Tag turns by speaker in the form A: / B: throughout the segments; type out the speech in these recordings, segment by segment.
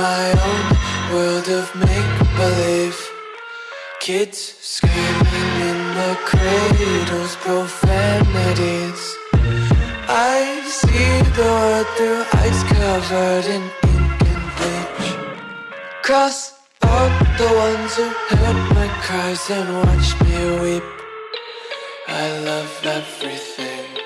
A: my own world of make-believe. Kids screaming in the cradles, profanities. I see the world through ice covered in ink and bleach. Cross out the ones who heard my cries and watched me weep. I love everything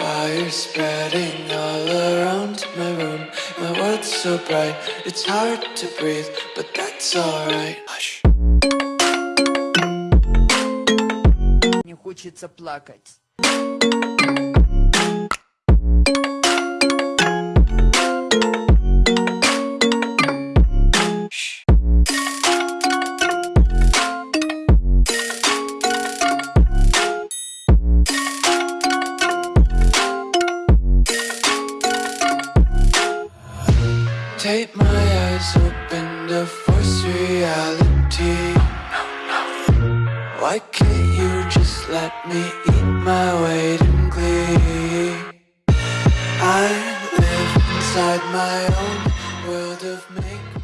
A: Fire spreading all around my room My world's so bright, it's hard to breathe But that's alright Hush
B: Не хочется плакать.
A: Take my eyes open to force reality Why can't you just let me eat my weight in glee? I live inside my own world of make